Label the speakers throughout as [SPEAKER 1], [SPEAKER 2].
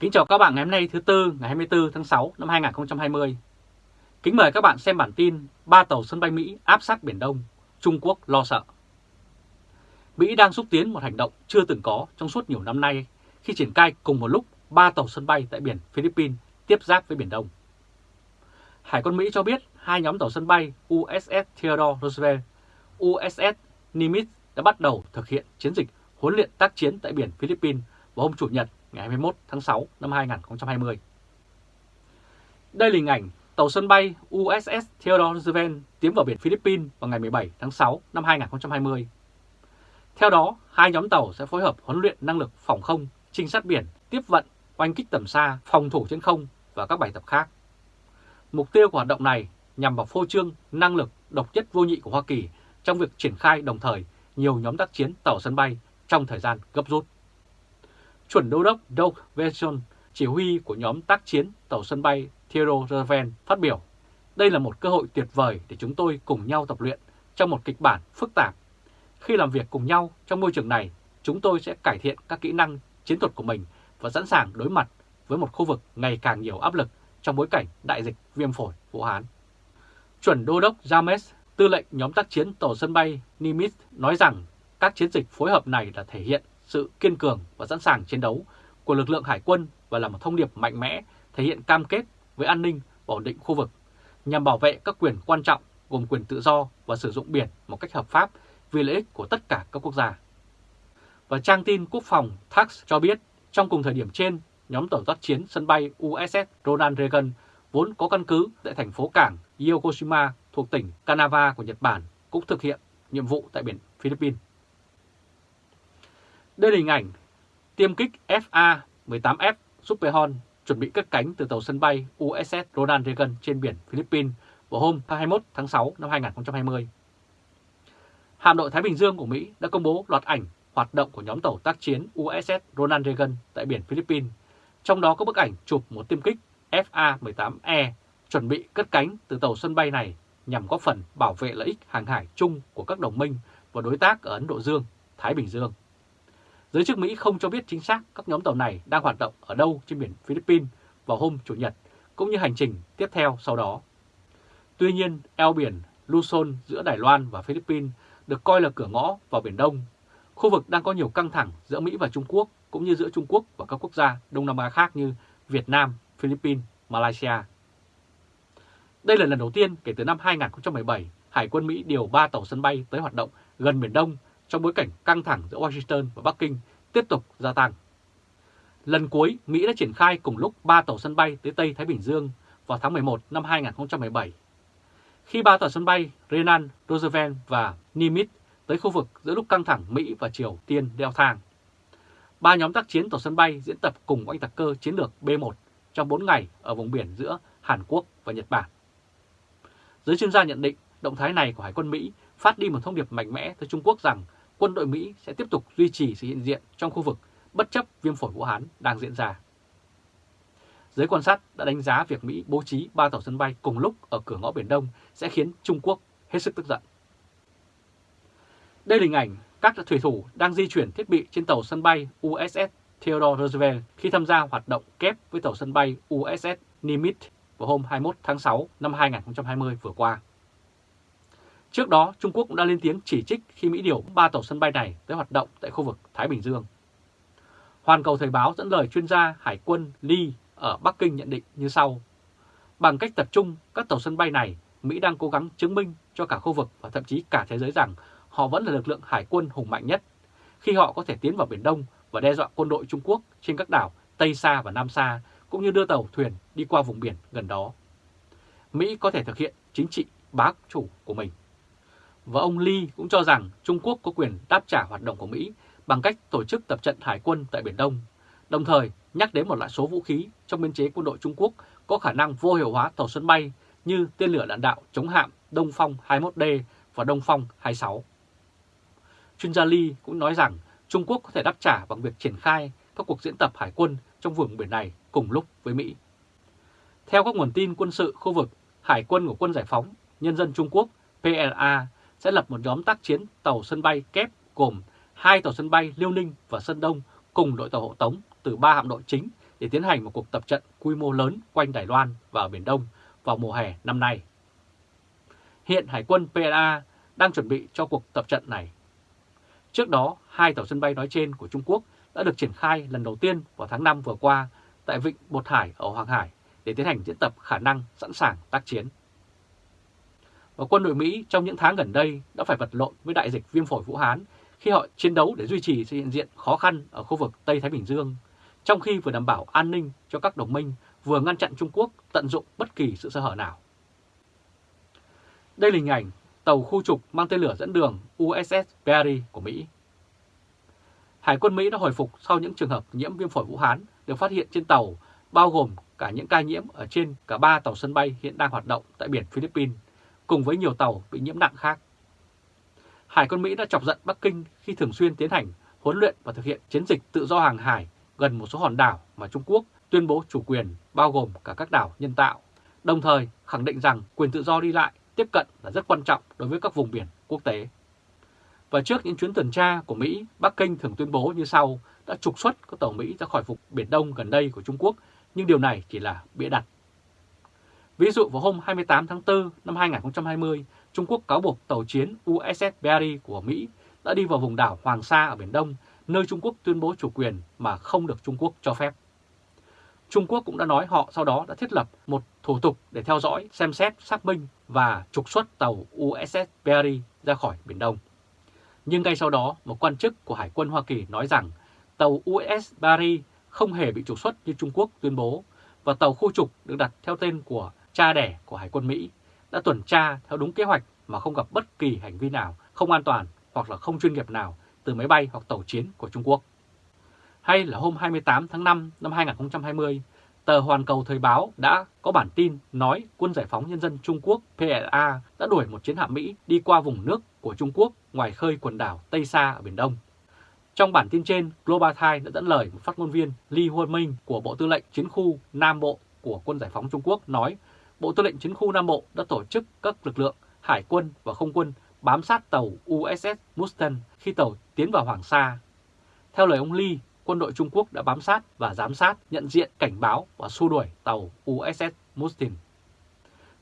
[SPEAKER 1] Kính chào các bạn ngày hôm nay thứ Tư ngày 24 tháng 6 năm 2020. Kính mời các bạn xem bản tin ba tàu sân bay Mỹ áp sát Biển Đông, Trung Quốc lo sợ. Mỹ đang xúc tiến một hành động chưa từng có trong suốt nhiều năm nay khi triển khai cùng một lúc ba tàu sân bay tại biển Philippines tiếp giáp với Biển Đông. Hải quân Mỹ cho biết hai nhóm tàu sân bay USS Theodore Roosevelt, USS Nimitz đã bắt đầu thực hiện chiến dịch huấn luyện tác chiến tại biển Philippines vào hôm Chủ nhật ngày 21 tháng 6 năm 2020. Đây là hình ảnh tàu sân bay USS Theodore Roosevelt tiến vào biển Philippines vào ngày 17 tháng 6 năm 2020. Theo đó, hai nhóm tàu sẽ phối hợp huấn luyện năng lực phòng không, trinh sát biển, tiếp vận, oanh kích tầm xa, phòng thủ trên không và các bài tập khác. Mục tiêu của hoạt động này nhằm vào phô trương năng lực độc nhất vô nhị của Hoa Kỳ trong việc triển khai đồng thời nhiều nhóm tác chiến tàu sân bay trong thời gian gấp rút. Chuẩn đô đốc Doug Wilson, chỉ huy của nhóm tác chiến tàu sân bay Theodore Roosevelt phát biểu, đây là một cơ hội tuyệt vời để chúng tôi cùng nhau tập luyện trong một kịch bản phức tạp. Khi làm việc cùng nhau trong môi trường này, chúng tôi sẽ cải thiện các kỹ năng chiến thuật của mình và sẵn sàng đối mặt với một khu vực ngày càng nhiều áp lực trong bối cảnh đại dịch viêm phổi Vũ Hán. Chuẩn đô đốc James, tư lệnh nhóm tác chiến tàu sân bay Nimitz nói rằng các chiến dịch phối hợp này là thể hiện sự kiên cường và sẵn sàng chiến đấu của lực lượng hải quân và là một thông điệp mạnh mẽ thể hiện cam kết với an ninh và ổn định khu vực nhằm bảo vệ các quyền quan trọng gồm quyền tự do và sử dụng biển một cách hợp pháp vì lợi ích của tất cả các quốc gia. Và trang tin quốc phòng TAX cho biết trong cùng thời điểm trên, nhóm tàu tác chiến sân bay USS Ronald Reagan vốn có căn cứ tại thành phố cảng Yokoshima thuộc tỉnh Kanagawa của Nhật Bản cũng thực hiện nhiệm vụ tại biển Philippines. Đây là hình ảnh tiêm kích FA-18F Superhon chuẩn bị cất cánh từ tàu sân bay USS Ronald Reagan trên biển Philippines vào hôm 21 tháng 6 năm 2020. Hạm đội Thái Bình Dương của Mỹ đã công bố loạt ảnh hoạt động của nhóm tàu tác chiến USS Ronald Reagan tại biển Philippines, trong đó có bức ảnh chụp một tiêm kích FA-18E chuẩn bị cất cánh từ tàu sân bay này nhằm góp phần bảo vệ lợi ích hàng hải chung của các đồng minh và đối tác ở Ấn Độ Dương, Thái Bình Dương. Giới chức Mỹ không cho biết chính xác các nhóm tàu này đang hoạt động ở đâu trên biển Philippines vào hôm Chủ nhật, cũng như hành trình tiếp theo sau đó. Tuy nhiên, eo biển Luzon giữa Đài Loan và Philippines được coi là cửa ngõ vào Biển Đông. Khu vực đang có nhiều căng thẳng giữa Mỹ và Trung Quốc, cũng như giữa Trung Quốc và các quốc gia Đông Nam Á khác như Việt Nam, Philippines, Malaysia. Đây là lần đầu tiên kể từ năm 2017, Hải quân Mỹ điều 3 tàu sân bay tới hoạt động gần Biển Đông trong bối cảnh căng thẳng giữa Washington và Bắc Kinh tiếp tục gia tăng. Lần cuối, Mỹ đã triển khai cùng lúc 3 tàu sân bay tới Tây Thái Bình Dương vào tháng 11 năm 2017. Khi ba tàu sân bay Renan, Roosevelt và Nimitz tới khu vực giữa lúc căng thẳng Mỹ và Triều Tiên đeo thang. Ba nhóm tác chiến tàu sân bay diễn tập cùng oanh tạc cơ chiến lược B-1 trong 4 ngày ở vùng biển giữa Hàn Quốc và Nhật Bản. Giới chuyên gia nhận định động thái này của Hải quân Mỹ phát đi một thông điệp mạnh mẽ tới Trung Quốc rằng quân đội Mỹ sẽ tiếp tục duy trì sự hiện diện trong khu vực bất chấp viêm phổi Vũ Hán đang diễn ra. Giới quan sát đã đánh giá việc Mỹ bố trí ba tàu sân bay cùng lúc ở cửa ngõ Biển Đông sẽ khiến Trung Quốc hết sức tức giận. Đây là hình ảnh các thủy thủ đang di chuyển thiết bị trên tàu sân bay USS Theodore Roosevelt khi tham gia hoạt động kép với tàu sân bay USS Nimitz vào hôm 21 tháng 6 năm 2020 vừa qua. Trước đó, Trung Quốc cũng đã lên tiếng chỉ trích khi Mỹ điều ba tàu sân bay này tới hoạt động tại khu vực Thái Bình Dương. Hoàn cầu Thời báo dẫn lời chuyên gia Hải quân Lee ở Bắc Kinh nhận định như sau. Bằng cách tập trung các tàu sân bay này, Mỹ đang cố gắng chứng minh cho cả khu vực và thậm chí cả thế giới rằng họ vẫn là lực lượng hải quân hùng mạnh nhất khi họ có thể tiến vào Biển Đông và đe dọa quân đội Trung Quốc trên các đảo Tây Sa và Nam Sa, cũng như đưa tàu thuyền đi qua vùng biển gần đó. Mỹ có thể thực hiện chính trị bá chủ của mình. Và ông Lee cũng cho rằng Trung Quốc có quyền đáp trả hoạt động của Mỹ bằng cách tổ chức tập trận hải quân tại Biển Đông, đồng thời nhắc đến một loại số vũ khí trong biên chế quân đội Trung Quốc có khả năng vô hiệu hóa tàu sân bay như tên lửa đạn đạo chống hạm Đông Phong 21D và Đông Phong 26. Chuyên gia Lee cũng nói rằng Trung Quốc có thể đáp trả bằng việc triển khai các cuộc diễn tập hải quân trong vùng biển này cùng lúc với Mỹ. Theo các nguồn tin quân sự khu vực, Hải quân của Quân Giải phóng Nhân dân Trung Quốc PLA sẽ lập một nhóm tác chiến tàu sân bay kép gồm hai tàu sân bay Liêu Ninh và Sơn Đông cùng đội tàu hộ tống từ ba hạm đội chính để tiến hành một cuộc tập trận quy mô lớn quanh Đài Loan và ở Biển Đông vào mùa hè năm nay. Hiện Hải quân PLA đang chuẩn bị cho cuộc tập trận này. Trước đó, hai tàu sân bay nói trên của Trung Quốc đã được triển khai lần đầu tiên vào tháng 5 vừa qua tại Vịnh Bột Hải ở Hoàng Hải để tiến hành diễn tập khả năng sẵn sàng tác chiến. Và quân đội Mỹ trong những tháng gần đây đã phải vật lộn với đại dịch viêm phổi Vũ Hán khi họ chiến đấu để duy trì sự hiện diện khó khăn ở khu vực Tây Thái Bình Dương, trong khi vừa đảm bảo an ninh cho các đồng minh, vừa ngăn chặn Trung Quốc tận dụng bất kỳ sự sơ hở nào. Đây là hình ảnh tàu khu trục mang tên lửa dẫn đường USS Perry của Mỹ. Hải quân Mỹ đã hồi phục sau những trường hợp nhiễm viêm phổi Vũ Hán được phát hiện trên tàu, bao gồm cả những ca nhiễm ở trên cả ba tàu sân bay hiện đang hoạt động tại biển Philippines, cùng với nhiều tàu bị nhiễm nặng khác. Hải quân Mỹ đã chọc giận Bắc Kinh khi thường xuyên tiến hành huấn luyện và thực hiện chiến dịch tự do hàng hải gần một số hòn đảo mà Trung Quốc tuyên bố chủ quyền bao gồm cả các đảo nhân tạo, đồng thời khẳng định rằng quyền tự do đi lại, tiếp cận là rất quan trọng đối với các vùng biển quốc tế. Và trước những chuyến tuần tra của Mỹ, Bắc Kinh thường tuyên bố như sau đã trục xuất các tàu Mỹ ra khỏi vùng Biển Đông gần đây của Trung Quốc, nhưng điều này chỉ là bịa đặt. Ví dụ vào hôm 28 tháng 4 năm 2020, Trung Quốc cáo buộc tàu chiến USS Barry của Mỹ đã đi vào vùng đảo Hoàng Sa ở Biển Đông, nơi Trung Quốc tuyên bố chủ quyền mà không được Trung Quốc cho phép. Trung Quốc cũng đã nói họ sau đó đã thiết lập một thủ tục để theo dõi, xem xét, xác minh và trục xuất tàu USS Barry ra khỏi Biển Đông. Nhưng ngay sau đó, một quan chức của Hải quân Hoa Kỳ nói rằng tàu USS Barry không hề bị trục xuất như Trung Quốc tuyên bố và tàu khu trục được đặt theo tên của cha đẻ của Hải quân Mỹ đã tuần tra theo đúng kế hoạch mà không gặp bất kỳ hành vi nào không an toàn hoặc là không chuyên nghiệp nào từ máy bay hoặc tàu chiến của Trung Quốc. Hay là hôm 28 tháng 5 năm 2020, tờ Hoàn Cầu Thời báo đã có bản tin nói Quân Giải phóng Nhân dân Trung Quốc PLA đã đuổi một chiến hạm Mỹ đi qua vùng nước của Trung Quốc ngoài khơi quần đảo Tây Sa ở Biển Đông. Trong bản tin trên, Global Times đã dẫn lời một phát ngôn viên Lee Huân Minh của Bộ Tư lệnh Chiến khu Nam Bộ của Quân Giải phóng Trung Quốc nói Bộ Tư lệnh Chiến khu Nam Bộ đã tổ chức các lực lượng hải quân và không quân bám sát tàu USS Mustang khi tàu tiến vào Hoàng Sa. Theo lời ông Lee, quân đội Trung Quốc đã bám sát và giám sát, nhận diện, cảnh báo và xua đuổi tàu USS Mustang.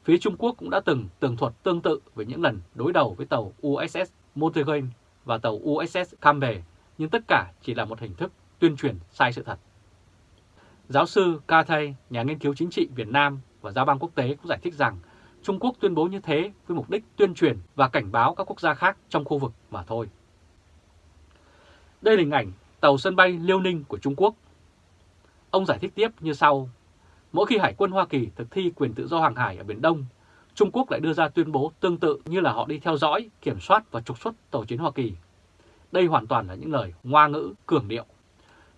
[SPEAKER 1] Phía Trung Quốc cũng đã từng tường thuật tương tự với những lần đối đầu với tàu USS Montegane và tàu USS Campbell, nhưng tất cả chỉ là một hình thức tuyên truyền sai sự thật. Giáo sư Ca Thay, nhà nghiên cứu chính trị Việt Nam và Giao bang quốc tế cũng giải thích rằng Trung Quốc tuyên bố như thế với mục đích tuyên truyền và cảnh báo các quốc gia khác trong khu vực mà thôi. Đây là hình ảnh tàu sân bay Liêu Ninh của Trung Quốc. Ông giải thích tiếp như sau. Mỗi khi Hải quân Hoa Kỳ thực thi quyền tự do hàng hải ở Biển Đông, Trung Quốc lại đưa ra tuyên bố tương tự như là họ đi theo dõi, kiểm soát và trục xuất tàu chiến Hoa Kỳ. Đây hoàn toàn là những lời ngoa ngữ, cường điệu.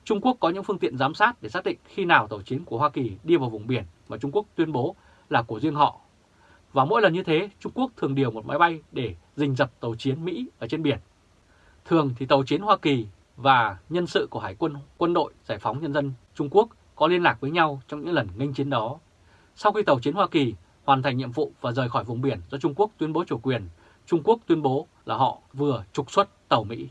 [SPEAKER 1] Trung Quốc có những phương tiện giám sát để xác định khi nào tàu chiến của Hoa Kỳ đi vào vùng biển mà Trung Quốc tuyên bố là của riêng họ. Và mỗi lần như thế, Trung Quốc thường điều một máy bay để rình dập tàu chiến Mỹ ở trên biển. Thường thì tàu chiến Hoa Kỳ và nhân sự của Hải quân quân đội Giải phóng Nhân dân Trung Quốc có liên lạc với nhau trong những lần nghênh chiến đó. Sau khi tàu chiến Hoa Kỳ hoàn thành nhiệm vụ và rời khỏi vùng biển do Trung Quốc tuyên bố chủ quyền, Trung Quốc tuyên bố là họ vừa trục xuất tàu Mỹ.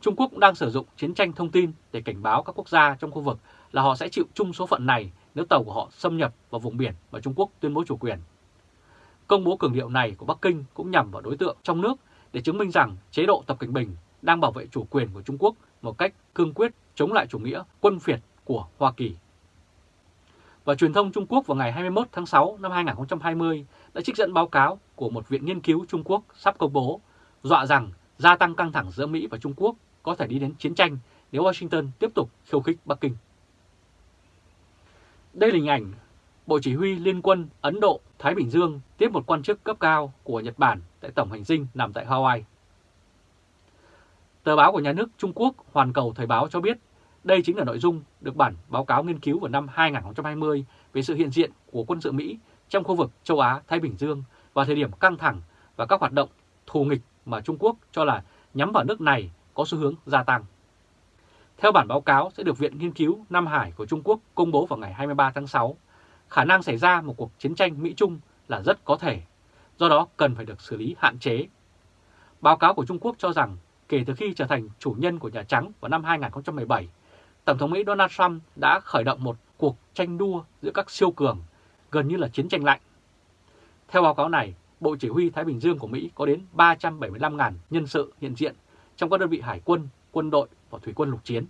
[SPEAKER 1] Trung Quốc cũng đang sử dụng chiến tranh thông tin để cảnh báo các quốc gia trong khu vực là họ sẽ chịu chung số phận này nếu tàu của họ xâm nhập vào vùng biển mà Trung Quốc tuyên bố chủ quyền. Công bố cường điệu này của Bắc Kinh cũng nhằm vào đối tượng trong nước để chứng minh rằng chế độ Tập Cảnh Bình đang bảo vệ chủ quyền của Trung Quốc một cách cương quyết chống lại chủ nghĩa quân phiệt của Hoa Kỳ. Và truyền thông Trung Quốc vào ngày 21 tháng 6 năm 2020 đã trích dẫn báo cáo của một viện nghiên cứu Trung Quốc sắp công bố, dọa rằng gia tăng căng thẳng giữa Mỹ và Trung Quốc có thể đi đến chiến tranh nếu Washington tiếp tục khiêu khích Bắc Kinh. Đây là hình ảnh Bộ Chỉ huy Liên quân Ấn Độ Thái Bình Dương tiếp một quan chức cấp cao của Nhật Bản tại tổng hành dinh nằm tại Hawaii. Tờ báo của nhà nước Trung Quốc, Hoàn Cầu Thời báo cho biết, đây chính là nội dung được bản báo cáo nghiên cứu vào năm 2020 về sự hiện diện của quân sự Mỹ trong khu vực châu Á-Thái Bình Dương vào thời điểm căng thẳng và các hoạt động thù nghịch mà Trung Quốc cho là nhắm vào nước này có xu hướng gia tăng. Theo bản báo cáo sẽ được Viện Nghiên cứu Nam Hải của Trung Quốc công bố vào ngày 23 tháng 6, khả năng xảy ra một cuộc chiến tranh Mỹ-Trung là rất có thể, do đó cần phải được xử lý hạn chế. Báo cáo của Trung Quốc cho rằng kể từ khi trở thành chủ nhân của Nhà Trắng vào năm 2017, Tổng thống Mỹ Donald Trump đã khởi động một cuộc tranh đua giữa các siêu cường, gần như là chiến tranh lạnh. Theo báo cáo này, Bộ Chỉ huy Thái Bình Dương của Mỹ có đến 375.000 nhân sự hiện diện trong các đơn vị hải quân, quân đội và thủy quân lục chiến.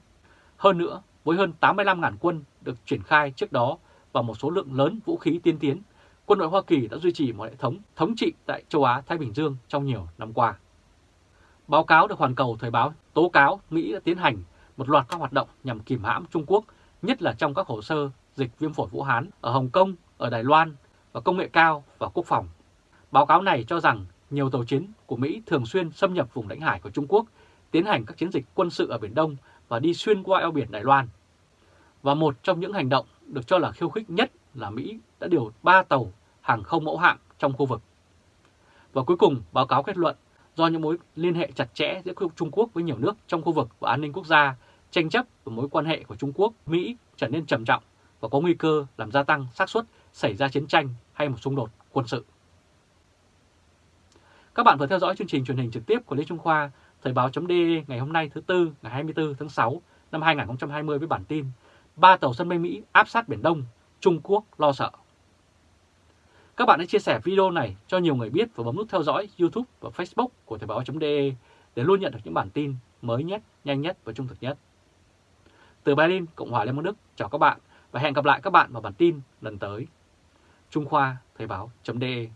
[SPEAKER 1] Hơn nữa, với hơn 85.000 quân được triển khai trước đó và một số lượng lớn vũ khí tiên tiến, quân đội Hoa Kỳ đã duy trì một hệ thống thống trị tại châu Á-Thái Bình Dương trong nhiều năm qua. Báo cáo được Hoàn Cầu Thời báo tố cáo Mỹ đã tiến hành một loạt các hoạt động nhằm kìm hãm Trung Quốc, nhất là trong các hồ sơ dịch viêm phổi Vũ Hán ở Hồng Kông, ở Đài Loan và công nghệ cao và quốc phòng. Báo cáo này cho rằng nhiều tàu chiến của Mỹ thường xuyên xâm nhập vùng lãnh hải của Trung Quốc, tiến hành các chiến dịch quân sự ở Biển Đông và đi xuyên qua eo biển Đài Loan. Và một trong những hành động được cho là khiêu khích nhất là Mỹ đã điều 3 tàu hàng không mẫu hạng trong khu vực. Và cuối cùng, báo cáo kết luận do những mối liên hệ chặt chẽ giữa Trung Quốc với nhiều nước trong khu vực và an ninh quốc gia, tranh chấp và mối quan hệ của Trung Quốc, Mỹ trở nên trầm trọng và có nguy cơ làm gia tăng xác suất xảy ra chiến tranh hay một xung đột quân sự. Các bạn vừa theo dõi chương trình truyền hình trực tiếp của Lê Trung Khoa, Thời báo.de ngày hôm nay thứ Tư ngày 24 tháng 6 năm 2020 với bản tin Ba tàu sân bay Mỹ áp sát Biển Đông, Trung Quốc lo sợ. Các bạn hãy chia sẻ video này cho nhiều người biết và bấm nút theo dõi YouTube và Facebook của Thời báo.de để luôn nhận được những bản tin mới nhất, nhanh nhất và trung thực nhất. Từ Berlin, Cộng hòa Liên bang Đức, chào các bạn và hẹn gặp lại các bạn vào bản tin lần tới. Trung Khoa Thời báo.de